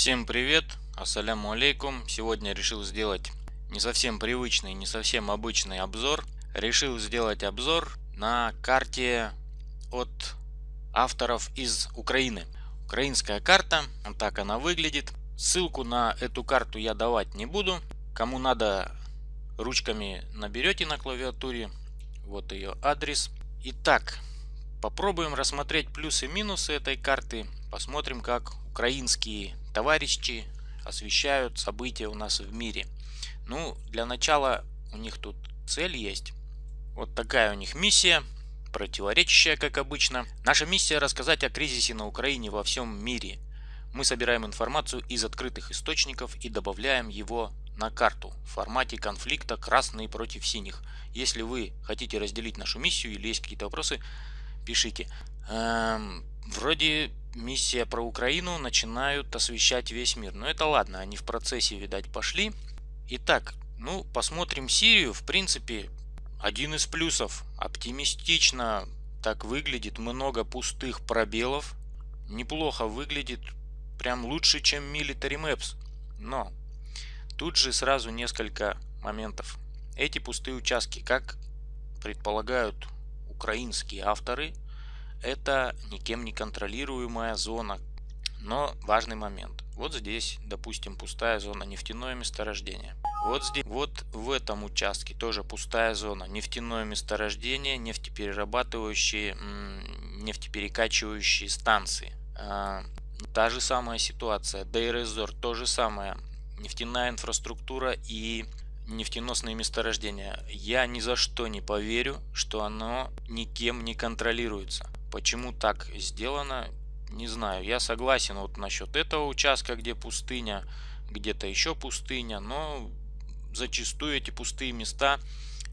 Всем привет, ассаляму алейкум. Сегодня решил сделать не совсем привычный, не совсем обычный обзор. Решил сделать обзор на карте от авторов из Украины. Украинская карта, так она выглядит. Ссылку на эту карту я давать не буду. Кому надо, ручками наберете на клавиатуре. Вот ее адрес. Итак, попробуем рассмотреть плюсы и минусы этой карты. Посмотрим, как украинские товарищи освещают события у нас в мире. Ну, для начала у них тут цель есть. Вот такая у них миссия, противоречащая, как обычно. Наша миссия рассказать о кризисе на Украине во всем мире. Мы собираем информацию из открытых источников и добавляем его на карту в формате конфликта красные против синих. Если вы хотите разделить нашу миссию или есть какие-то вопросы, пишите. Эм, вроде миссия про Украину начинают освещать весь мир. Но это ладно, они в процессе, видать, пошли. Итак, ну, посмотрим Сирию. В принципе, один из плюсов. Оптимистично так выглядит. Много пустых пробелов. Неплохо выглядит. Прям лучше, чем Military Maps. Но тут же сразу несколько моментов. Эти пустые участки, как предполагают украинские авторы, это никем не контролируемая зона. Но важный момент. Вот здесь, допустим, пустая зона нефтяное месторождение. Вот здесь, вот в этом участке тоже пустая зона нефтяное месторождение, нефтеперерабатывающие, нефтеперекачивающие станции. А, та же самая ситуация. Дейрезор то же самое. Нефтяная инфраструктура и нефтеносные месторождения. Я ни за что не поверю, что оно никем не контролируется. Почему так сделано, не знаю. Я согласен вот насчет этого участка, где пустыня, где-то еще пустыня, но зачастую эти пустые места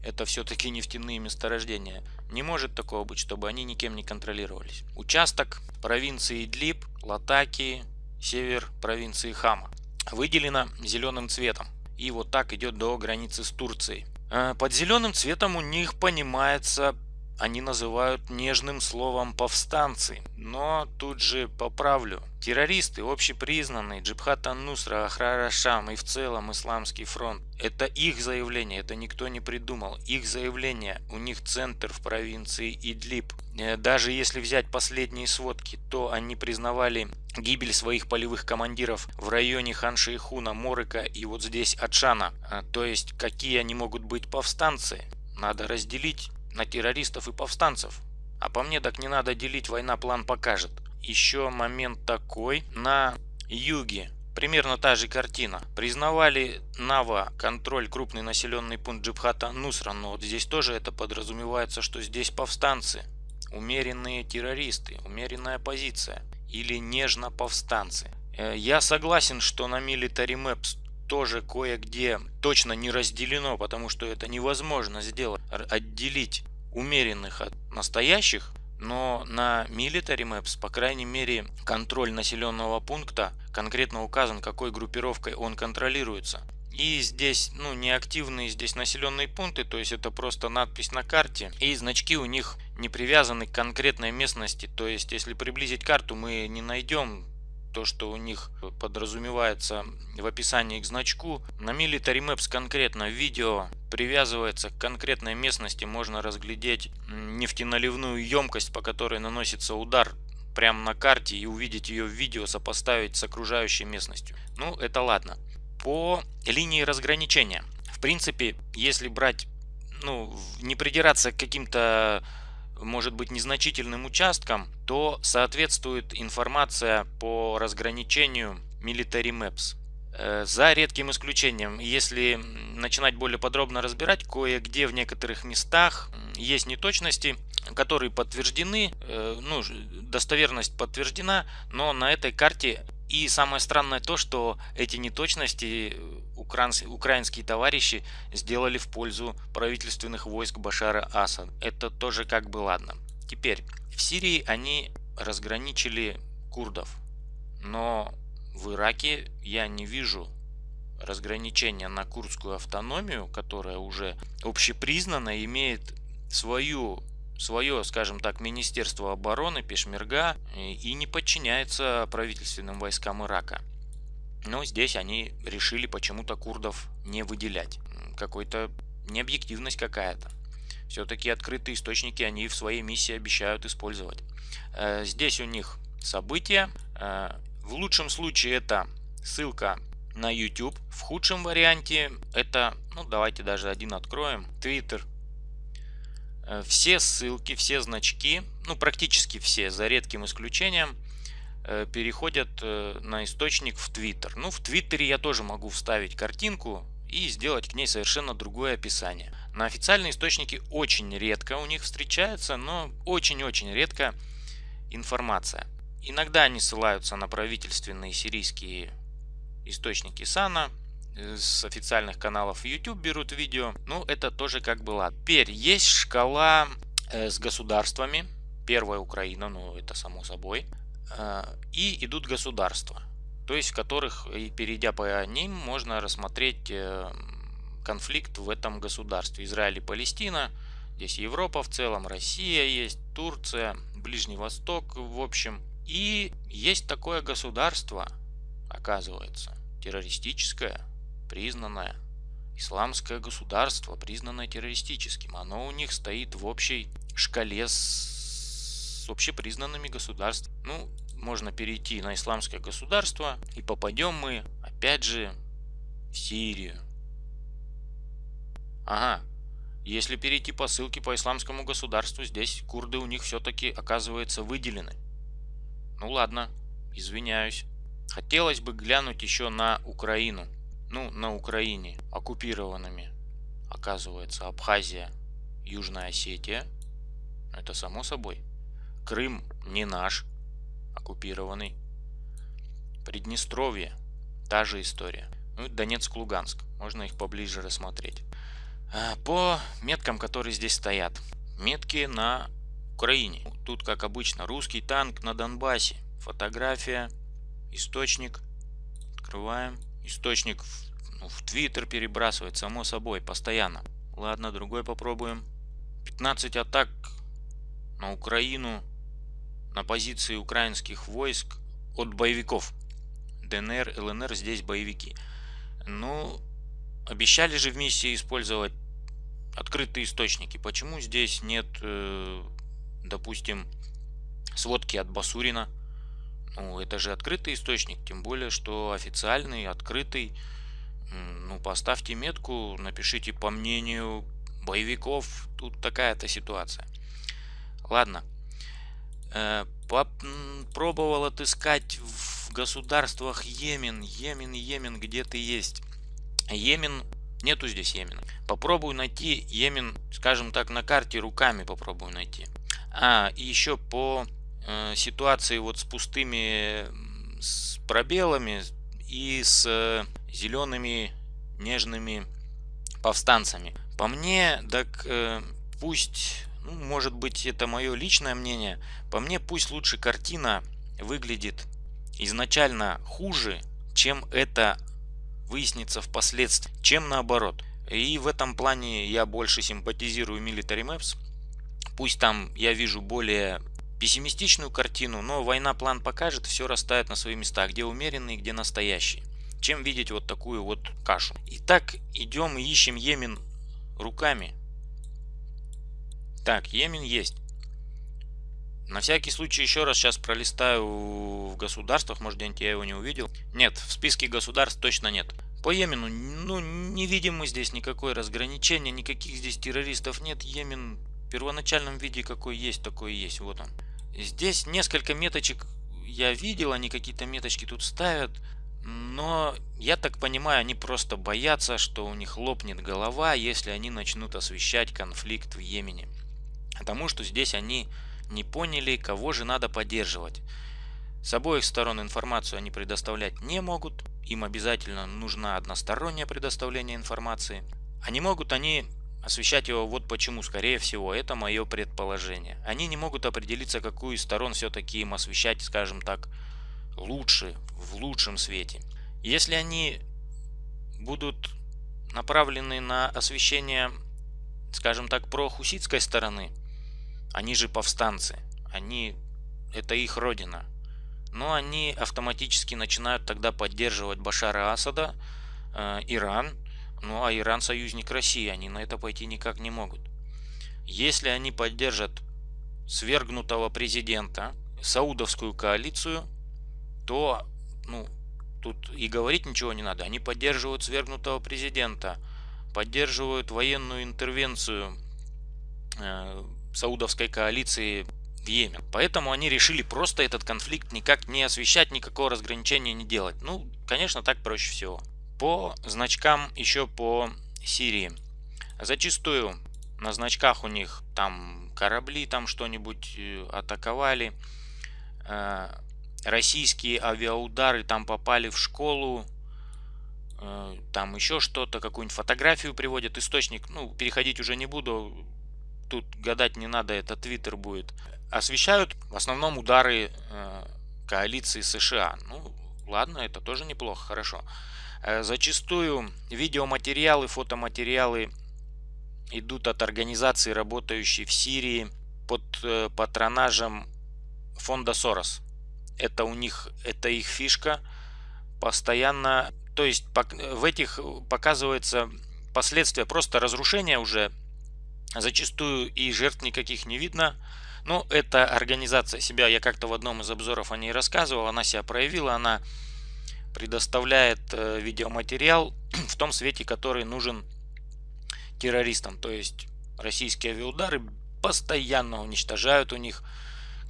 это все-таки нефтяные месторождения. Не может такого быть, чтобы они никем не контролировались. Участок провинции Идлиб, Латакии, север провинции Хама выделено зеленым цветом. И вот так идет до границы с Турцией. Э, под зеленым цветом у них понимается они называют нежным словом повстанцы. Но тут же поправлю. Террористы, общепризнанные, Джибхат Ан-Нусра, Ахрара Шам и в целом Исламский фронт. Это их заявление, это никто не придумал. Их заявление, у них центр в провинции Идлиб. Э, даже если взять последние сводки, то они признавали гибель своих полевых командиров в районе Хан-Шейхуна, Морыка и вот здесь Атшана. Э, то есть, какие они могут быть повстанцы? Надо разделить на террористов и повстанцев. А по мне так не надо делить, война план покажет. Еще момент такой. На юге примерно та же картина. Признавали Нава контроль крупный населенный пункт Джибхата Нусра, но вот здесь тоже это подразумевается, что здесь повстанцы. Умеренные террористы, умеренная позиция или нежно повстанцы. Э, я согласен, что на Military Maps тоже кое-где точно не разделено, потому что это невозможно сделать, отделить умеренных от настоящих, но на Military Maps, по крайней мере, контроль населенного пункта конкретно указан, какой группировкой он контролируется. И здесь, ну, неактивные здесь населенные пункты, то есть это просто надпись на карте. И значки у них не привязаны к конкретной местности. То есть, если приблизить карту, мы не найдем то, что у них подразумевается в описании к значку. На Military Maps конкретно видео привязывается к конкретной местности, можно разглядеть нефтеналивную емкость, по которой наносится удар прямо на карте и увидеть ее в видео, сопоставить с окружающей местностью. Ну, это ладно. По линии разграничения. В принципе, если брать, ну, не придираться к каким-то может быть незначительным участком, то соответствует информация по разграничению Military Maps. Э, за редким исключением, если начинать более подробно разбирать, кое-где в некоторых местах есть неточности, которые подтверждены, э, ну, достоверность подтверждена, но на этой карте и самое странное то, что эти неточности украинские товарищи сделали в пользу правительственных войск Башара Асад. Это тоже как бы ладно. Теперь, в Сирии они разграничили курдов, но в Ираке я не вижу разграничения на курдскую автономию, которая уже общепризнана, имеет свою свое, скажем так, Министерство обороны, Пешмерга и не подчиняется правительственным войскам Ирака. Но здесь они решили почему-то курдов не выделять. Какой-то необъективность какая-то. Все-таки открытые источники они в своей миссии обещают использовать. Э, здесь у них события. Э, в лучшем случае это ссылка на YouTube. В худшем варианте это, ну давайте даже один откроем, Twitter. Э, все ссылки, все значки, ну практически все, за редким исключением, переходят на источник в Twitter. Ну в Твиттере я тоже могу вставить картинку и сделать к ней совершенно другое описание. На официальные источники очень редко у них встречается, но очень-очень редко информация. Иногда они ссылаются на правительственные сирийские источники САНА, э, с официальных каналов YouTube берут видео. Ну, это тоже как было. Теперь есть шкала э, с государствами. Первая Украина, ну это само собой. Э, и идут государства. То есть в которых, и перейдя по ним, можно рассмотреть конфликт в этом государстве. Израиль и Палестина, здесь Европа в целом, Россия есть, Турция, Ближний Восток в общем. И есть такое государство, оказывается, террористическое, признанное, исламское государство, признанное террористическим. Оно у них стоит в общей шкале с, с общепризнанными государствами. Ну, можно перейти на исламское государство и попадем мы, опять же, в Сирию. Ага, если перейти по ссылке по исламскому государству, здесь курды у них все-таки оказывается выделены. Ну ладно, извиняюсь. Хотелось бы глянуть еще на Украину. Ну, на Украине, оккупированными. Оказывается, Абхазия, Южная Осетия. Это само собой. Крым не наш, оккупированный. Приднестровье, та же история. Ну, Донецк, Луганск. Можно их поближе рассмотреть. А, по меткам, которые здесь стоят. Метки на Украине. Тут, как обычно, русский танк на Донбассе. Фотография, источник. Открываем. Источник в, ну, в Твиттер перебрасывает, само собой, постоянно. Ладно, другой попробуем. 15 атак на Украину на позиции украинских войск от боевиков. ДНР, ЛНР здесь боевики. Ну, Обещали же в миссии использовать открытые источники. Почему здесь нет, э, допустим, сводки от Басурина? Ну, это же открытый источник, тем более, что официальный, открытый. Ну, поставьте метку, напишите по мнению боевиков. Тут такая-то ситуация. Ладно. Э, пробовал отыскать в государствах Йемен. Йемен, Йемен, где ты есть. Йемен, нету здесь Йемена. Попробую найти Йемен, скажем так, на карте руками попробую найти. А, и еще по э, ситуации вот с пустыми с пробелами и с э, зелеными нежными повстанцами. По мне, так э, пусть, ну, может быть это мое личное мнение, по мне пусть лучше картина выглядит изначально хуже, чем это выяснится впоследствии, чем наоборот. И в этом плане я больше симпатизирую Military Maps. Пусть там я вижу более пессимистичную картину, но война план покажет, все расставит на свои места, где умеренные, где настоящие. Чем видеть вот такую вот кашу. Итак, идем ищем Йемен руками. Так, Йемен есть. На всякий случай еще раз сейчас пролистаю в государствах, может где-нибудь я его не увидел. Нет, в списке государств точно нет. По Йемену, ну, не видим мы здесь никакой разграничения, никаких здесь террористов нет. Йемен в первоначальном виде какой есть, такой и есть. Вот он. Здесь несколько меточек я видел, они какие-то меточки тут ставят. Но я так понимаю, они просто боятся, что у них лопнет голова, если они начнут освещать конфликт в Йемене. Потому что здесь они не поняли, кого же надо поддерживать. С обоих сторон информацию они предоставлять не могут, им обязательно нужна одностороннее предоставление информации. А не могут они освещать его вот почему, скорее всего, это мое предположение. Они не могут определиться, какую из сторон все-таки им освещать, скажем так, лучше, в лучшем свете. Если они будут направлены на освещение, скажем так, прохуситской стороны, они же повстанцы. Они, это их родина. но они автоматически начинают тогда поддерживать Башара Асада, э, Иран, ну а Иран союзник России, они на это пойти никак не могут. Если они поддержат свергнутого президента, саудовскую коалицию, то ну, тут и говорить ничего не надо. Они поддерживают свергнутого президента, поддерживают военную интервенцию э, саудовской коалиции в Йемен. Поэтому они решили просто этот конфликт никак не освещать, никакого разграничения не делать. Ну, конечно, так проще всего. По значкам еще по Сирии. Зачастую на значках у них там корабли там что-нибудь э, атаковали. Э, российские авиаудары там попали в школу. Э, там еще что-то, какую-нибудь фотографию приводят. Источник, ну, переходить уже не буду. Тут гадать не надо, это твиттер будет. Освещают в основном удары коалиции США. Ну, ладно, это тоже неплохо, хорошо. Зачастую видеоматериалы, фотоматериалы идут от организации, работающей в Сирии под э, патронажем фонда Сорос. Это у них, это их фишка. Постоянно, то есть в этих показывается последствия просто разрушения уже. Зачастую и жертв никаких не видно. Но эта организация себя, я как-то в одном из обзоров о ней рассказывал, она себя проявила, она предоставляет э, видеоматериал в том свете, который нужен террористам. То есть российские авиаудары постоянно уничтожают у них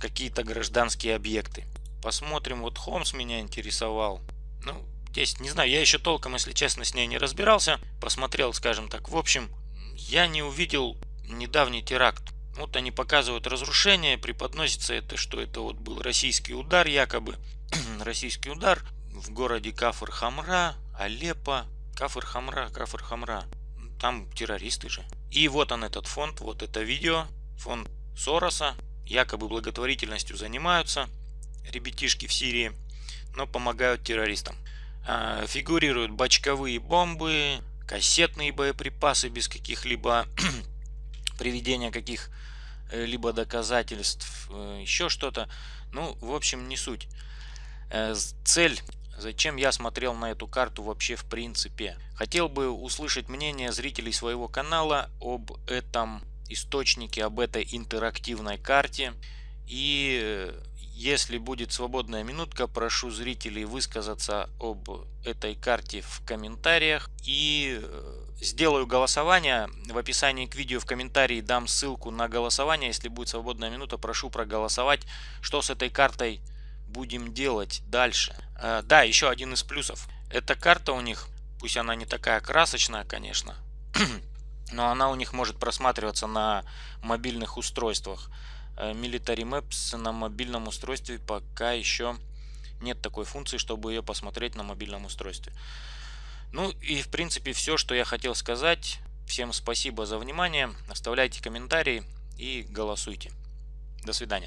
какие-то гражданские объекты. Посмотрим, вот Холмс меня интересовал. Ну, здесь, не знаю, я еще толком, если честно, с ней не разбирался. Посмотрел, скажем так, в общем, я не увидел недавний теракт. Вот они показывают разрушение, преподносится это, что это вот был российский удар, якобы российский удар в городе Кафр-Хамра, Алеппо, Кафр-Хамра, Кафр-Хамра там террористы же. И вот он этот фонд, вот это видео, фонд Сороса, якобы благотворительностью занимаются ребятишки в Сирии, но помогают террористам. А, фигурируют бочковые бомбы, кассетные боеприпасы без каких-либо приведения каких-либо доказательств, э, еще что-то. Ну, в общем, не суть. Э, цель Зачем я смотрел на эту карту вообще в принципе? Хотел бы услышать мнение зрителей своего канала об этом источнике, об этой интерактивной карте. И э, если будет свободная минутка, прошу зрителей высказаться об этой карте в комментариях. И э, сделаю голосование. В описании к видео в комментарии дам ссылку на голосование. Если будет свободная минута, прошу проголосовать, что с этой картой будем делать дальше. Э, да, еще один из плюсов. Эта карта у них, пусть она не такая красочная, конечно, но она у них может просматриваться на мобильных устройствах. Э, Military Maps на мобильном устройстве пока еще нет такой функции, чтобы ее посмотреть на мобильном устройстве. Ну и в принципе все, что я хотел сказать. Всем спасибо за внимание. Оставляйте комментарии и голосуйте. До свидания.